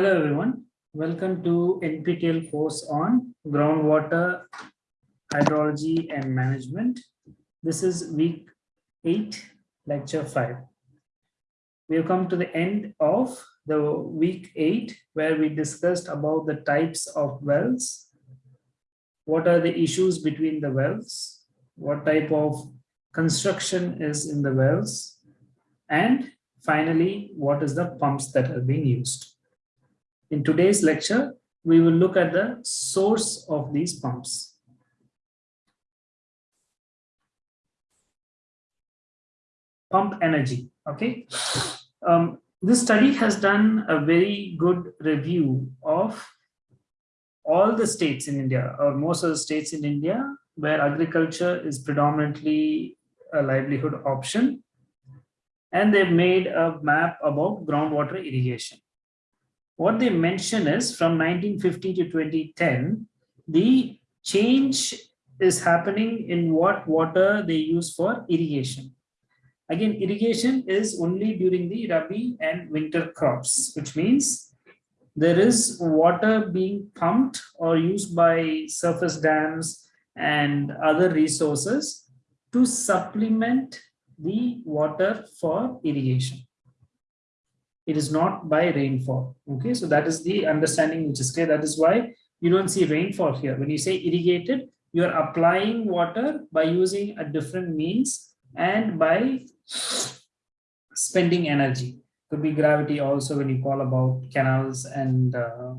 Hello everyone, welcome to NPTEL course on groundwater hydrology and management. This is week 8, lecture 5. We have come to the end of the week 8 where we discussed about the types of wells, what are the issues between the wells, what type of construction is in the wells, and finally, what is the pumps that are being used. In today's lecture, we will look at the source of these pumps. Pump energy, okay. Um, this study has done a very good review of all the states in India, or most of the states in India, where agriculture is predominantly a livelihood option. And they've made a map about groundwater irrigation what they mention is from 1950 to 2010, the change is happening in what water they use for irrigation. Again, irrigation is only during the Rabi and winter crops, which means there is water being pumped or used by surface dams and other resources to supplement the water for irrigation it is not by rainfall okay? So that is the understanding which is clear. That is why you don't see rainfall here. When you say irrigated you are applying water by using a different means and by spending energy. Could be gravity also when you call about canals and uh,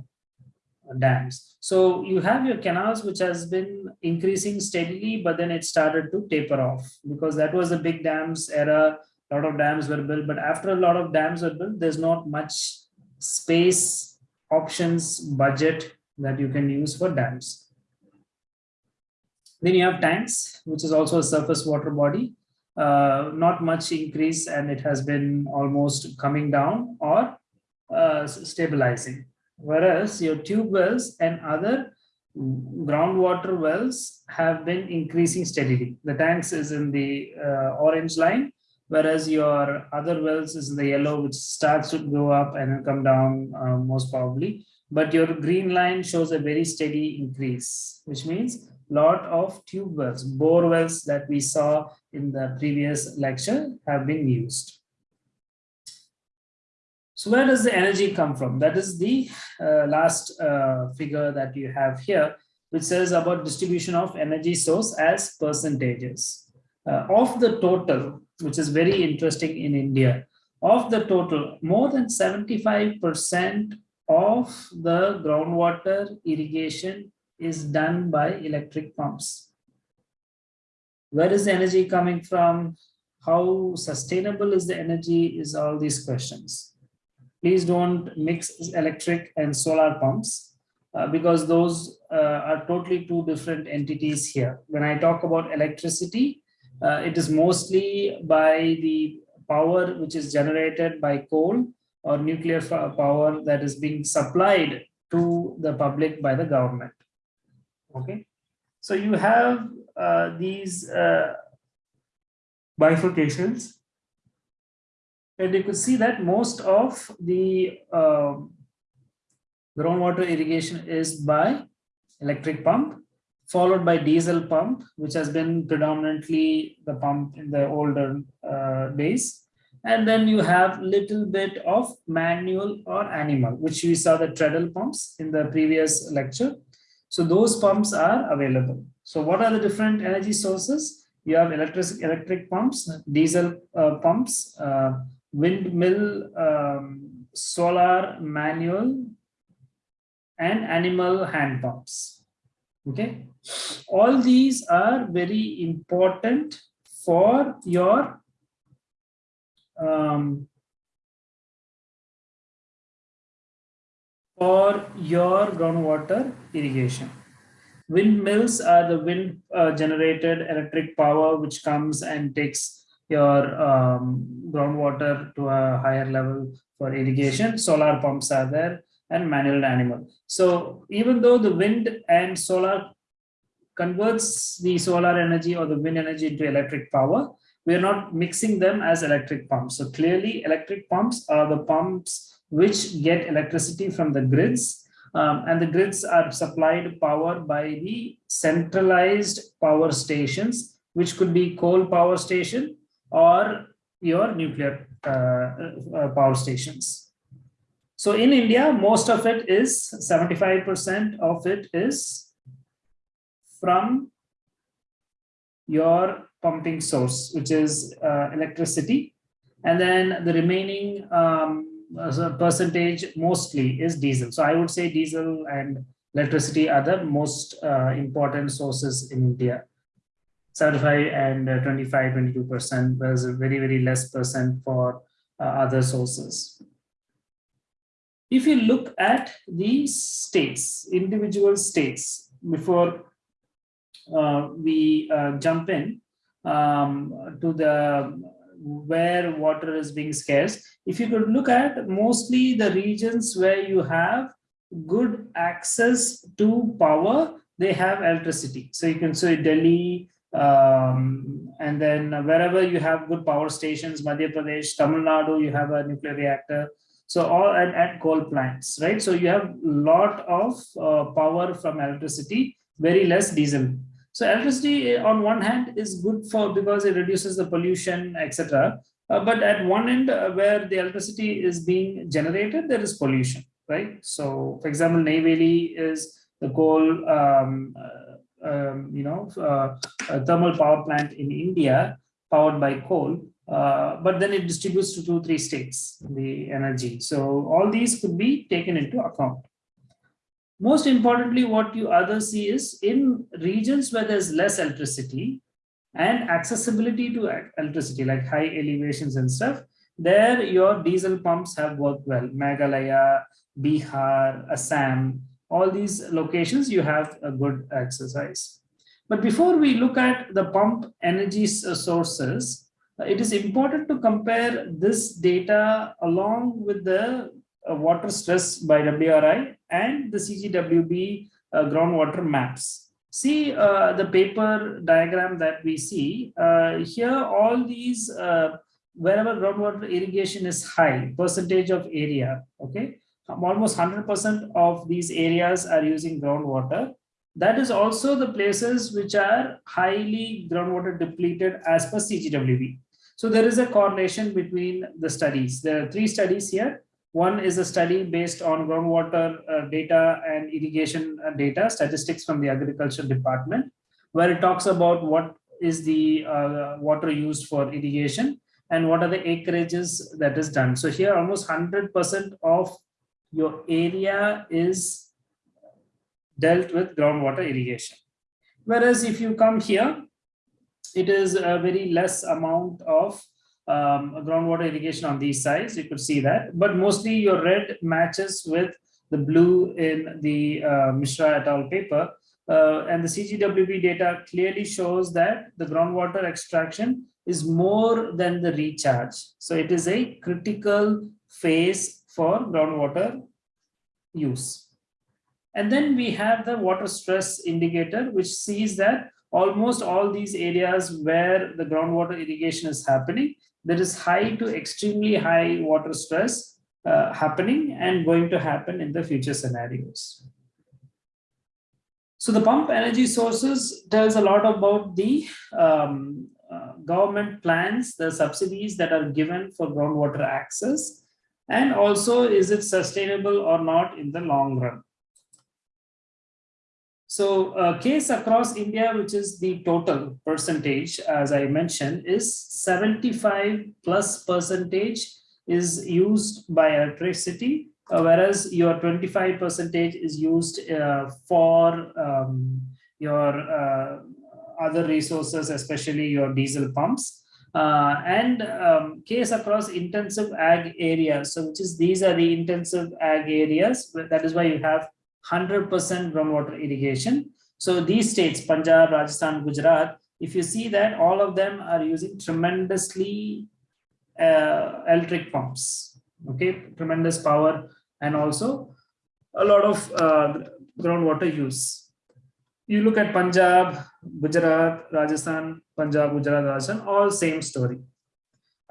dams. So you have your canals which has been increasing steadily but then it started to taper off because that was the big dams era lot of dams were built, but after a lot of dams were built, there's not much space, options, budget that you can use for dams. Then you have tanks, which is also a surface water body. Uh, not much increase and it has been almost coming down or uh, stabilizing. Whereas your tube wells and other groundwater wells have been increasing steadily. The tanks is in the uh, orange line whereas your other wells is in the yellow, which starts to go up and then come down uh, most probably. But your green line shows a very steady increase, which means lot of tube wells, bore wells that we saw in the previous lecture have been used. So where does the energy come from? That is the uh, last uh, figure that you have here, which says about distribution of energy source as percentages. Uh, of the total, which is very interesting in India. Of the total, more than 75% of the groundwater irrigation is done by electric pumps. Where is the energy coming from? How sustainable is the energy is all these questions. Please don't mix electric and solar pumps uh, because those uh, are totally two different entities here. When I talk about electricity, it is mostly by the power which is generated by coal or nuclear power that is being supplied to the public by the government. Okay, so you have uh, these uh, bifurcations, and you could see that most of the um, groundwater irrigation is by electric pump followed by diesel pump, which has been predominantly the pump in the older uh, days. And then you have little bit of manual or animal, which we saw the treadle pumps in the previous lecture. So those pumps are available. So what are the different energy sources? You have electric, electric pumps, diesel uh, pumps, uh, windmill, um, solar, manual, and animal hand pumps. Okay all these are very important for your um, for your groundwater irrigation. Windmills are the wind uh, generated electric power which comes and takes your um, groundwater to a higher level for irrigation. Solar pumps are there and manual animal. So even though the wind and solar converts the solar energy or the wind energy into electric power, we are not mixing them as electric pumps. So clearly electric pumps are the pumps which get electricity from the grids um, and the grids are supplied power by the centralized power stations, which could be coal power station or your nuclear uh, uh, power stations. So in India, most of it is 75% of it is from your pumping source, which is uh, electricity. And then the remaining um, percentage mostly is diesel. So I would say diesel and electricity are the most uh, important sources in India. 75 and uh, 25, 22%, whereas a very, very less percent for uh, other sources. If you look at the states, individual states, before uh, we uh, jump in um, to the where water is being scarce, if you could look at mostly the regions where you have good access to power, they have electricity. So you can say Delhi, um, and then wherever you have good power stations, Madhya Pradesh, Tamil Nadu, you have a nuclear reactor. So all and at coal plants, right? So you have a lot of uh, power from electricity, very less diesel. So electricity on one hand is good for because it reduces the pollution, etc. Uh, but at one end uh, where the electricity is being generated, there is pollution, right? So for example, Neyveli is the coal um, uh, um, you know, uh, thermal power plant in India powered by coal, uh, but then it distributes to two, three states, the energy. So all these could be taken into account. Most importantly, what you others see is in regions where there's less electricity and accessibility to electricity, like high elevations and stuff, there your diesel pumps have worked well. Meghalaya, Bihar, Assam, all these locations you have a good exercise. But before we look at the pump energy sources, it is important to compare this data along with the water stress by WRI and the CGWB uh, groundwater maps. See uh, the paper diagram that we see uh, here, all these, uh, wherever groundwater irrigation is high, percentage of area, okay, almost 100% of these areas are using groundwater. That is also the places which are highly groundwater depleted as per CGWB. So there is a correlation between the studies. There are three studies here. One is a study based on groundwater uh, data and irrigation uh, data, statistics from the agriculture department, where it talks about what is the uh, water used for irrigation and what are the acreages that is done. So here almost 100% of your area is dealt with groundwater irrigation. Whereas if you come here, it is a very less amount of um, groundwater irrigation on these sides. You could see that, but mostly your red matches with the blue in the uh, Mishra et al. paper. Uh, and the CGWB data clearly shows that the groundwater extraction is more than the recharge. So it is a critical phase for groundwater use. And then we have the water stress indicator, which sees that almost all these areas where the groundwater irrigation is happening, there is high to extremely high water stress uh, happening and going to happen in the future scenarios. So the pump energy sources tells a lot about the um, uh, government plans, the subsidies that are given for groundwater access, and also is it sustainable or not in the long run. So uh, case across India, which is the total percentage, as I mentioned, is 75 plus percentage is used by electricity, uh, whereas your 25 percentage is used uh, for um, your uh, other resources, especially your diesel pumps. Uh, and um, case across intensive ag areas. So which is these are the intensive ag areas. That is why you have 100% groundwater irrigation. So these states, Punjab, Rajasthan, Gujarat, if you see that all of them are using tremendously uh, electric pumps, okay, tremendous power and also a lot of uh, groundwater use you look at Punjab, Gujarat, Rajasthan, Punjab, Gujarat, Rajasthan, all same story.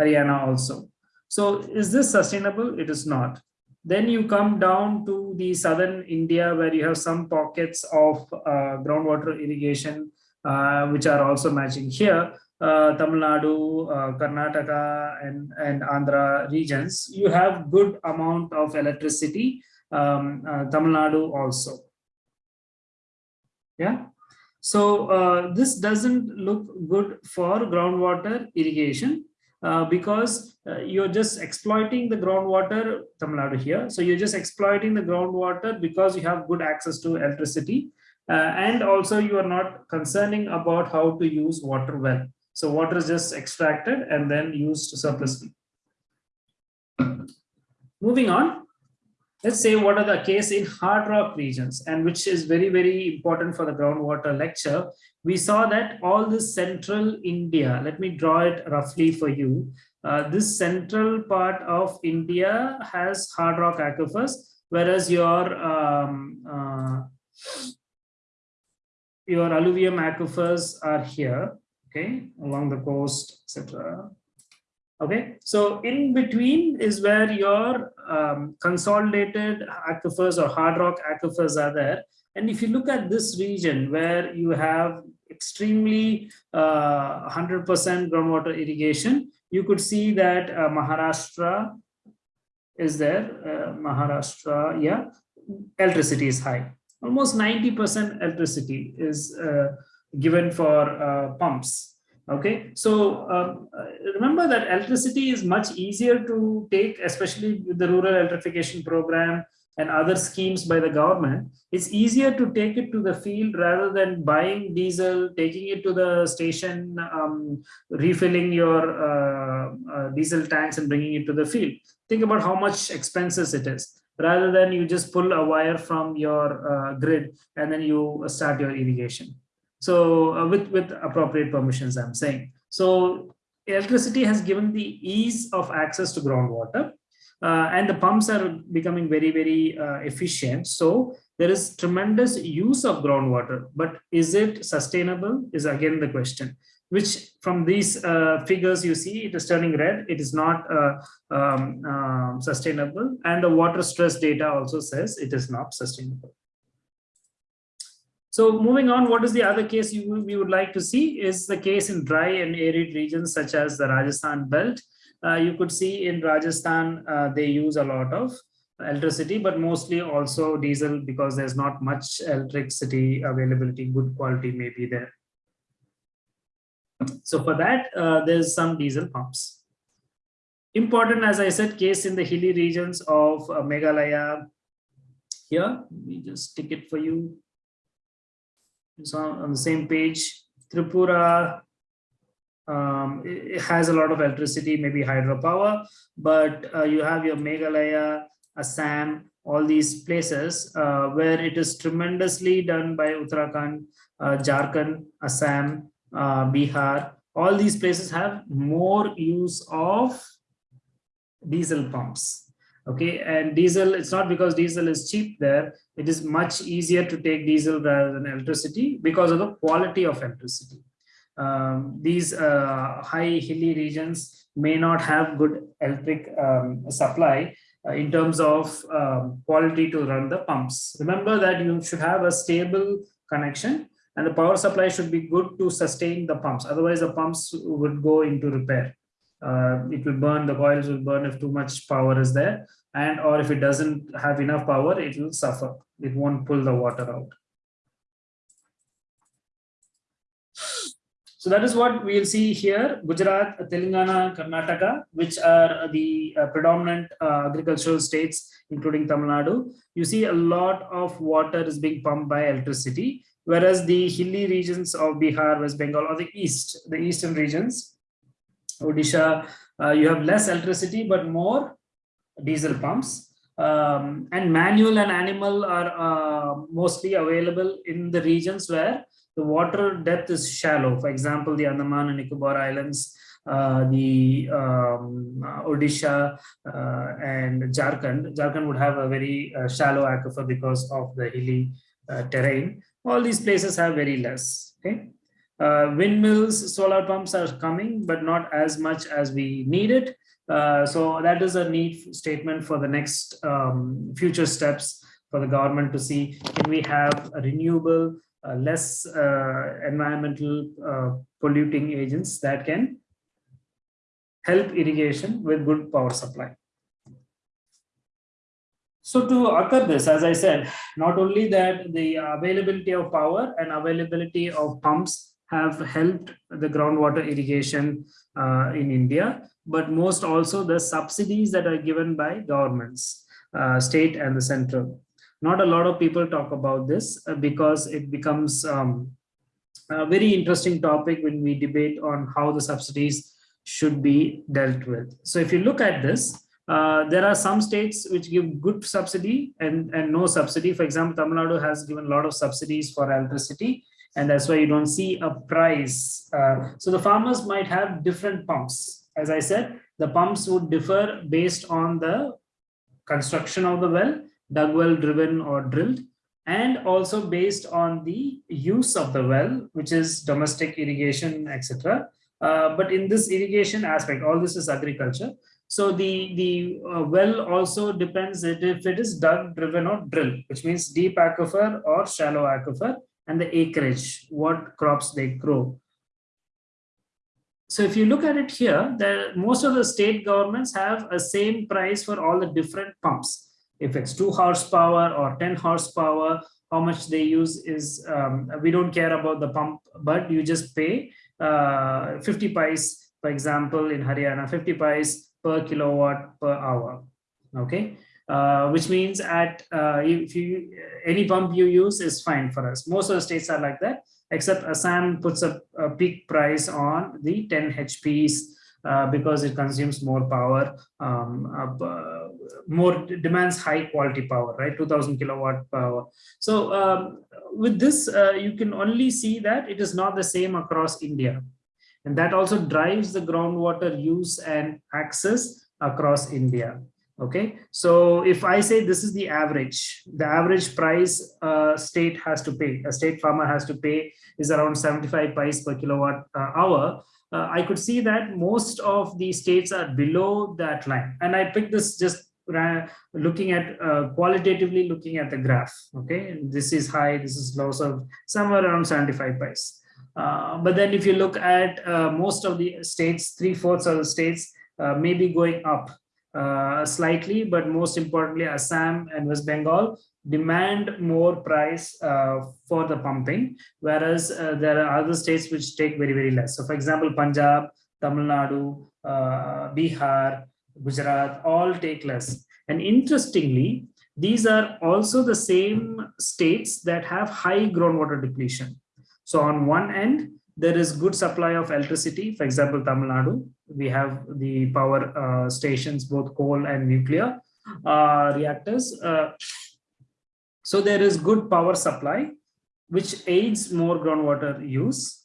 Haryana also. So is this sustainable? It is not. Then you come down to the southern India where you have some pockets of uh, groundwater irrigation, uh, which are also matching here. Uh, Tamil Nadu, uh, Karnataka, and, and Andhra regions, you have good amount of electricity. Um, uh, Tamil Nadu also. Yeah. So uh, this doesn't look good for groundwater irrigation uh, because uh, you're just exploiting the groundwater, Tamil Nadu here. So you're just exploiting the groundwater because you have good access to electricity. Uh, and also you are not concerning about how to use water well. So water is just extracted and then used surplusly. Moving on, let's say what are the case in hard rock regions and which is very, very important for the groundwater lecture. We saw that all this central India, let me draw it roughly for you. Uh, this central part of India has hard rock aquifers, whereas your um, uh, your alluvium aquifers are here, okay, along the coast, etc. Okay, so in between is where your um, consolidated aquifers or hard rock aquifers are there. And if you look at this region where you have extremely 100% uh, groundwater irrigation, you could see that uh, Maharashtra is there, uh, Maharashtra, yeah, electricity is high. Almost 90% electricity is uh, given for uh, pumps Okay, so um, uh, remember that electricity is much easier to take, especially with the rural electrification program and other schemes by the government. It's easier to take it to the field rather than buying diesel, taking it to the station, um, refilling your uh, uh, diesel tanks and bringing it to the field. Think about how much expenses it is rather than you just pull a wire from your uh, grid and then you start your irrigation. So uh, with, with appropriate permissions, I'm saying. So electricity has given the ease of access to groundwater uh, and the pumps are becoming very, very uh, efficient. So there is tremendous use of groundwater, but is it sustainable is again the question, which from these uh, figures you see, it is turning red. It is not uh, um, um, sustainable. And the water stress data also says it is not sustainable. So moving on, what is the other case you, we would like to see is the case in dry and arid regions such as the Rajasthan belt. Uh, you could see in Rajasthan, uh, they use a lot of electricity, but mostly also diesel because there's not much electricity availability, good quality may be there. So for that, uh, there's some diesel pumps. Important, as I said, case in the hilly regions of uh, Meghalaya. Here, let me just stick it for you it's on, on the same page. Tripura um, it has a lot of electricity, maybe hydropower, but uh, you have your Meghalaya, Assam, all these places uh, where it is tremendously done by Uttarakhand, uh, Jharkhand, Assam, uh, Bihar. All these places have more use of diesel pumps okay and diesel it's not because diesel is cheap there. It is much easier to take diesel rather than electricity because of the quality of electricity. Um, these uh, high hilly regions may not have good electric um, supply uh, in terms of um, quality to run the pumps. Remember that you should have a stable connection and the power supply should be good to sustain the pumps. Otherwise the pumps would go into repair uh, it will burn, the coils will burn if too much power is there. And or if it doesn't have enough power, it will suffer. It won't pull the water out. So that is what we'll see here, Gujarat, Telangana, Karnataka, which are the uh, predominant uh, agricultural states, including Tamil Nadu. You see a lot of water is being pumped by electricity, whereas the hilly regions of Bihar, West Bengal, or the east, the eastern regions, Odisha, uh, you have less electricity, but more diesel pumps. Um, and manual and animal are uh, mostly available in the regions where the water depth is shallow. For example, the Andaman and Nicobar Islands, uh, the um, Odisha uh, and Jharkhand. Jharkhand would have a very uh, shallow aquifer because of the hilly uh, terrain. All these places have very less. Okay. Uh, windmills, solar pumps are coming, but not as much as we need it. Uh, so that is a neat statement for the next um, future steps for the government to see can we have a renewable, uh, less uh, environmental uh, polluting agents that can help irrigation with good power supply. So to occur this, as I said, not only that the availability of power and availability of pumps have helped the groundwater irrigation uh, in India, but most also the subsidies that are given by governments, uh, state and the central. Not a lot of people talk about this uh, because it becomes um, a very interesting topic when we debate on how the subsidies should be dealt with. So if you look at this, uh, there are some states which give good subsidy and, and no subsidy. For example, Tamil Nadu has given a lot of subsidies for electricity, and that's why you don't see a price. Uh, so the farmers might have different pumps. As I said, the pumps would differ based on the construction of the well, dug well, driven or drilled, and also based on the use of the well, which is domestic irrigation, etc. Uh, but in this irrigation aspect, all this is agriculture. So the, the uh, well also depends if it is dug, driven or drilled, which means deep aquifer or shallow aquifer and the acreage, what crops they grow. So if you look at it here, there, most of the state governments have a same price for all the different pumps. If it's two horsepower or 10 horsepower, how much they use is, um, we don't care about the pump, but you just pay uh, 50 pice, for example, in Haryana, 50 pice per kilowatt per hour. Okay, uh, which means at uh, if you any pump you use is fine for us. Most of the states are like that, except Assam puts a, a peak price on the 10 HPs uh, because it consumes more power, um, uh, more demands high quality power, right? 2000 kilowatt power. So um, with this, uh, you can only see that it is not the same across India. And that also drives the groundwater use and access across India. Okay, so if I say this is the average, the average price state has to pay, a state farmer has to pay is around 75 pice per kilowatt uh, hour. Uh, I could see that most of the states are below that line. And I picked this just looking at uh, qualitatively looking at the graph. Okay, this is high, this is low, so somewhere around 75 pice. Uh, but then if you look at uh, most of the states, three-fourths of the states uh, may be going up uh, slightly, but most importantly, Assam and West Bengal demand more price uh, for the pumping, whereas there are other states which take very, very less. So for example, Punjab, Tamil Nadu, Bihar, Gujarat, all take less. And interestingly, these are also the same states that have high groundwater depletion. So on one end, there is good supply of electricity. For example, Tamil Nadu, we have the power uh, stations, both coal and nuclear uh, reactors. Uh, so there is good power supply, which aids more groundwater use.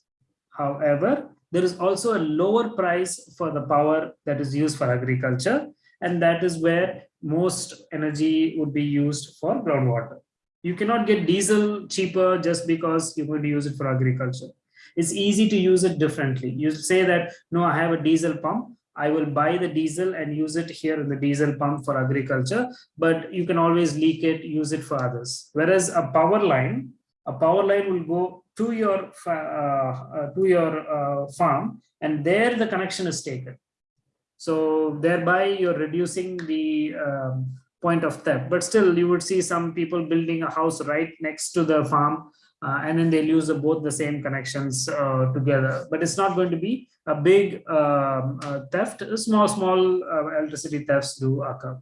However, there is also a lower price for the power that is used for agriculture. And that is where most energy would be used for groundwater. You cannot get diesel cheaper just because you're going to use it for agriculture. It's easy to use it differently. You say that, no, I have a diesel pump. I will buy the diesel and use it here in the diesel pump for agriculture, but you can always leak it, use it for others. Whereas a power line, a power line will go to your uh, uh, to your uh, farm, and there the connection is taken. So thereby you're reducing the um, point of theft. But still, you would see some people building a house right next to the farm, uh, and then they'll use the, both the same connections uh, together. But it's not going to be a big um, uh, theft. Small, small uh, electricity thefts do occur.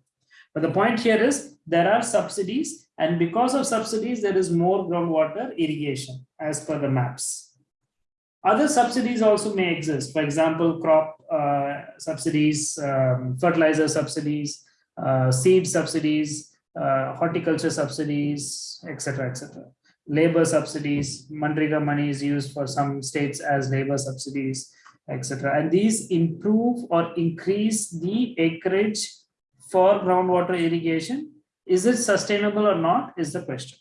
But the point here is there are subsidies, and because of subsidies, there is more groundwater irrigation as per the maps. Other subsidies also may exist. For example, crop uh, subsidies, um, fertilizer subsidies, uh, seed subsidies, horticulture subsidies, etc., etc. Labor subsidies, Manrega money is used for some states as labor subsidies, etc. And these improve or increase the acreage for groundwater irrigation. Is it sustainable or not is the question.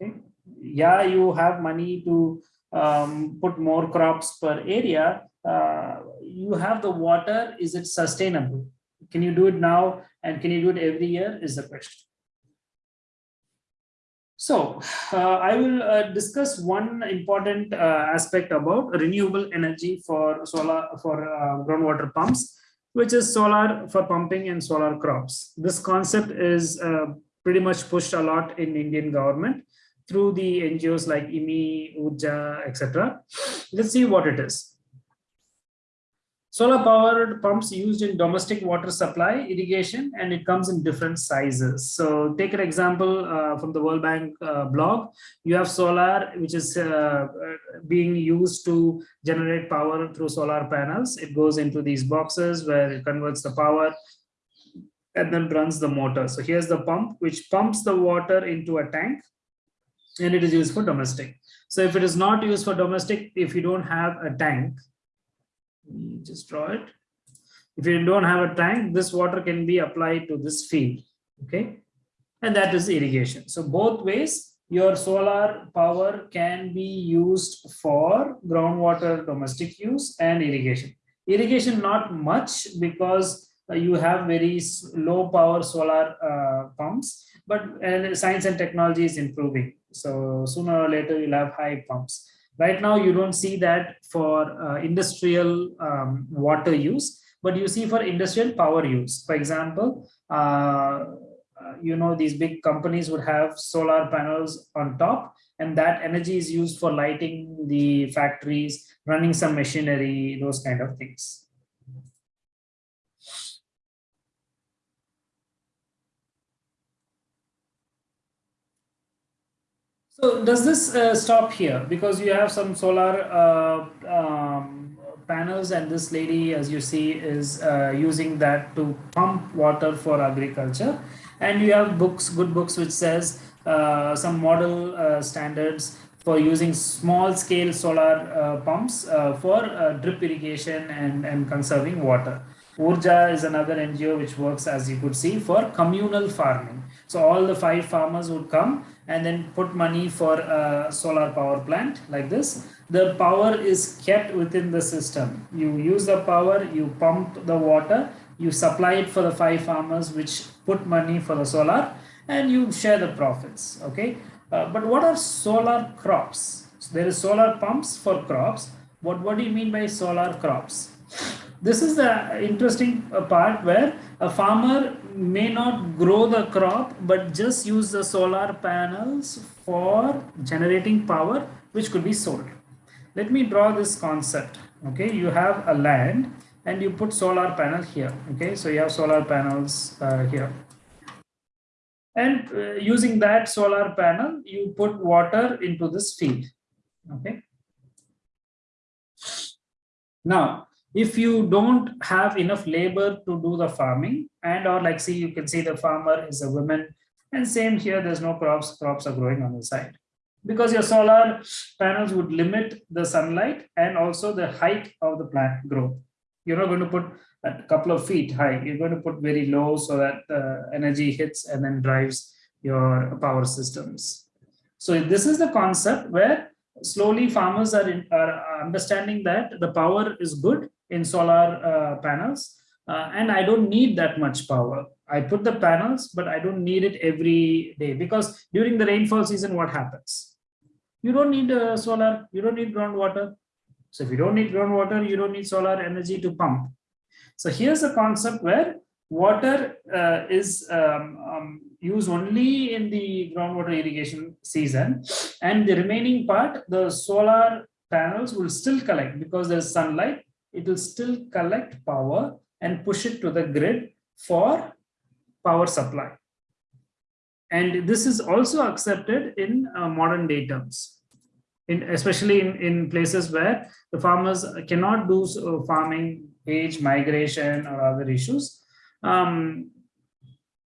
Okay. Yeah, you have money to um, put more crops per area. Uh, you have the water, is it sustainable? Can you do it now? And can you do it every year is the question. So uh, I will uh, discuss one important uh, aspect about renewable energy for solar for uh, groundwater pumps, which is solar for pumping and solar crops. This concept is uh, pretty much pushed a lot in Indian government through the NGOs like IMI, Urja, etc. Let's see what it is. Solar powered pumps used in domestic water supply, irrigation, and it comes in different sizes. So take an example uh, from the World Bank uh, blog. You have solar, which is uh, being used to generate power through solar panels. It goes into these boxes where it converts the power and then runs the motor. So here's the pump, which pumps the water into a tank and it is used for domestic. So if it is not used for domestic, if you don't have a tank, just draw it. If you don't have a tank, this water can be applied to this field, okay? And that is irrigation. So both ways, your solar power can be used for groundwater domestic use and irrigation. Irrigation not much because uh, you have very low power solar uh, pumps, but and science and technology is improving. So sooner or later you'll have high pumps. Right now, you don't see that for uh, industrial um, water use, but you see for industrial power use. For example, uh, uh, you know, these big companies would have solar panels on top and that energy is used for lighting the factories, running some machinery, those kind of things. So does this uh, stop here? Because you have some solar uh, um, panels and this lady, as you see, is uh, using that to pump water for agriculture. And you have books, good books, which says uh, some model uh, standards for using small scale solar uh, pumps for drip irrigation and, and conserving water. Urja is another NGO which works, as you could see, for communal farming. So all the five farmers would come and then put money for a solar power plant like this. The power is kept within the system. You use the power, you pump the water, you supply it for the five farmers which put money for the solar and you share the profits. Okay. Uh, but what are solar crops? So there is solar pumps for crops. What, what do you mean by solar crops? This is the interesting uh, part where a farmer may not grow the crop but just use the solar panels for generating power which could be sold. Let me draw this concept. Okay, you have a land and you put solar panel here. Okay, so you have solar panels uh, here. And uh, using that solar panel, you put water into this field. Okay. Now, if you don't have enough labor to do the farming and or like see you can see the farmer is a woman and same here there's no crops crops are growing on the side. Because your solar panels would limit the sunlight and also the height of the plant growth. You're not going to put a couple of feet high. You're going to put very low so that the energy hits and then drives your power systems. So this is the concept where slowly farmers are, in, are understanding that the power is good in solar uh, panels uh, and I don't need that much power. I put the panels, but I don't need it every day because during the rainfall season, what happens? You don't need uh, solar, you don't need groundwater. So if you don't need groundwater, you don't need solar energy to pump. So here's a concept where water uh, is um, um, used only in the groundwater irrigation season and the remaining part, the solar panels will still collect because there's sunlight it will still collect power and push it to the grid for power supply. And this is also accepted in uh, modern day terms, in, especially in, in places where the farmers cannot do uh, farming, age, migration, or other issues. Um,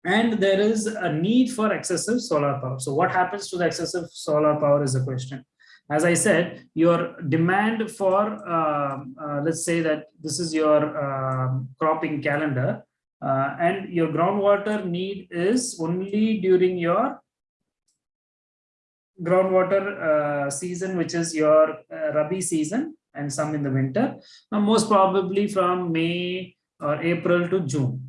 and there is a need for excessive solar power. So what happens to the excessive solar power is a question as I said, your demand for, uh, uh, let's say that this is your uh, cropping calendar uh, and your groundwater need is only during your groundwater uh, season, which is your uh, Rabi season and some in the winter, now most probably from May or April to June.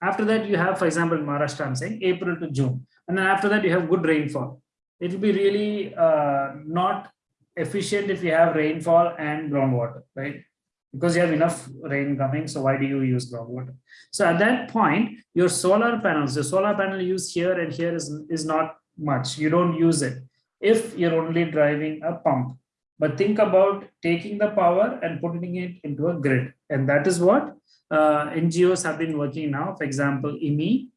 After that, you have, for example, Maharashtra, I'm saying April to June. And then after that, you have good rainfall. It will be really not efficient if you have rainfall and groundwater, right? Because you have enough rain coming, so why do you use groundwater? So at that point, your solar panels, the solar panel used here and here is, is not much. You don't use it if you're only driving a pump. But think about taking the power and putting it into a grid. And that is what uh, NGOs have been working now. For example, IMI.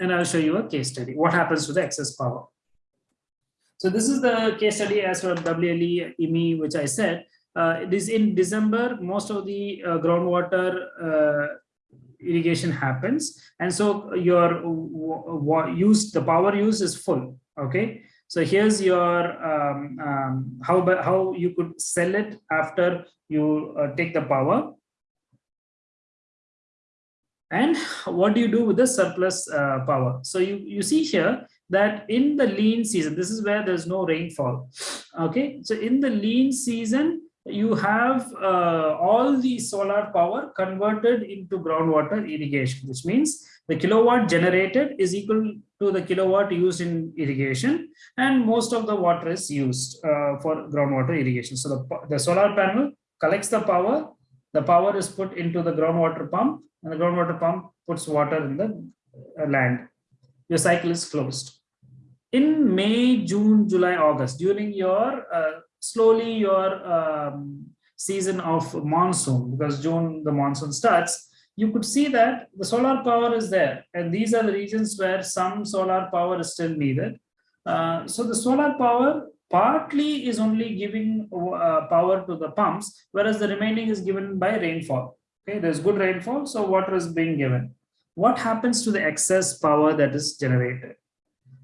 And I'll show you a case study. What happens to the excess power? So this is the case study as for WLE IMI, which I said. Uh, it is in December, most of the uh, groundwater uh, irrigation happens. And so your use, the power use is full, okay? So here's your um, um, how how you could sell it after you uh, take the power. And what do you do with the surplus uh, power? So you, you see here that in the lean season, this is where there's no rainfall. Okay, so in the lean season, you have uh, all the solar power converted into groundwater irrigation, which means the kilowatt generated is equal to the kilowatt used in irrigation, and most of the water is used uh, for groundwater irrigation. So the, the solar panel collects the power, the power is put into the groundwater pump, and the groundwater pump puts water in the uh, land. Your cycle is closed. In May, June, July, August, during your uh, slowly your um, season of monsoon, because June the monsoon starts, you could see that the solar power is there. And these are the regions where some solar power is still needed. Uh, so the solar power partly is only giving uh, power to the pumps, whereas the remaining is given by rainfall. Okay, there's good rainfall, so water is being given. What happens to the excess power that is generated?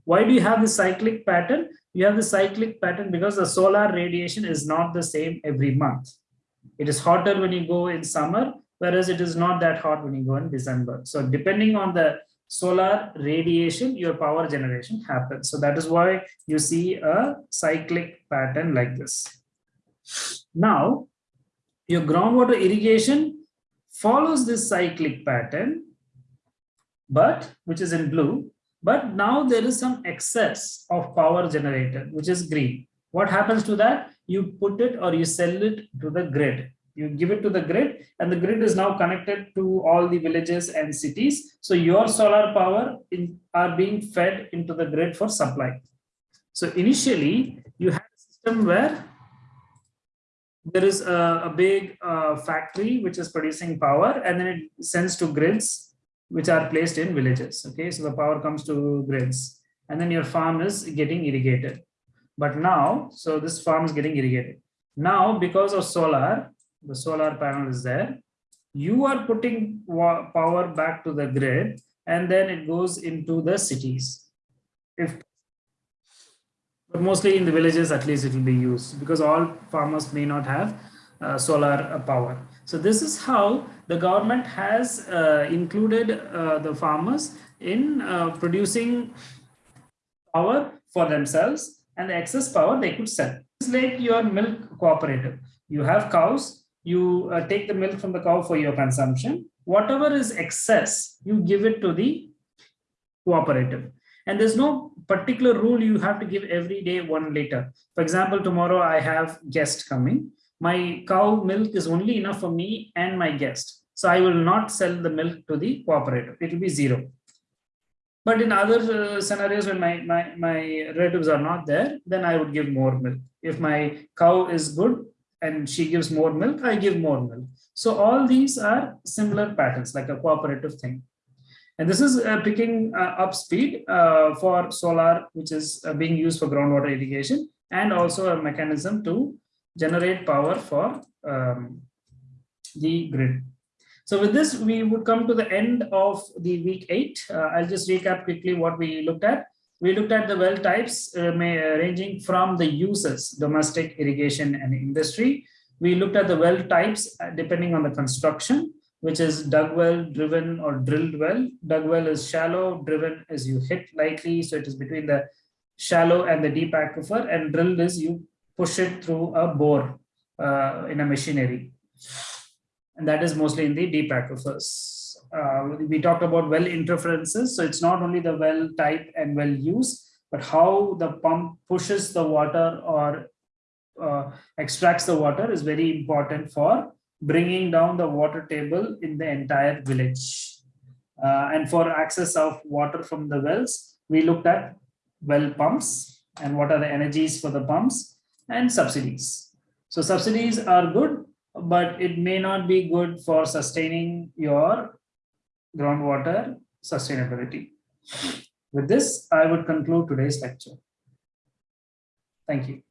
Why do you have the cyclic pattern? You have the cyclic pattern because the solar radiation is not the same every month. It is hotter when you go in summer, whereas it is not that hot when you go in December. So depending on the solar radiation, your power generation happens. So that is why you see a cyclic pattern like this. Now, your groundwater irrigation follows this cyclic pattern, but which is in blue, but now there is some excess of power generated, which is green. What happens to that? You put it or you sell it to the grid. You give it to the grid and the grid is now connected to all the villages and cities. So your solar power in, are being fed into the grid for supply. So initially you have a system where there is a, a big uh, factory which is producing power and then it sends to grids which are placed in villages. Okay, so the power comes to grids and then your farm is getting irrigated. But now, so this farm is getting irrigated. Now, because of solar, the solar panel is there, you are putting power back to the grid and then it goes into the cities. If but mostly in the villages, at least it will be used because all farmers may not have uh, solar power. So this is how the government has uh, included uh, the farmers in uh, producing power for themselves and the excess power they could sell. It's like your milk cooperative. You have cows, you uh, take the milk from the cow for your consumption. Whatever is excess, you give it to the cooperative. And there's no particular rule you have to give every day one liter. For example, tomorrow I have guest coming my cow milk is only enough for me and my guest. So I will not sell the milk to the cooperative. It will be zero. But in other uh, scenarios when my, my, my relatives are not there, then I would give more milk. If my cow is good and she gives more milk, I give more milk. So all these are similar patterns, like a cooperative thing. And this is uh, picking uh, up speed uh, for solar, which is uh, being used for groundwater irrigation, and also a mechanism to generate power for um, the grid. So with this, we would come to the end of the week eight. Uh, I'll just recap quickly what we looked at. We looked at the well types uh, may, uh, ranging from the uses, domestic, irrigation, and industry. We looked at the well types uh, depending on the construction, which is dug well, driven, or drilled well. Dug well is shallow, driven is you hit lightly, so it is between the shallow and the deep aquifer, and drilled is you push it through a bore uh, in a machinery. And that is mostly in the deep aquifers. uh, we talked about well interferences. So it's not only the well type and well use, but how the pump pushes the water or uh, extracts the water is very important for bringing down the water table in the entire village. Uh, and for access of water from the wells, we looked at well pumps and what are the energies for the pumps and subsidies. So subsidies are good, but it may not be good for sustaining your groundwater sustainability. With this, I would conclude today's lecture. Thank you.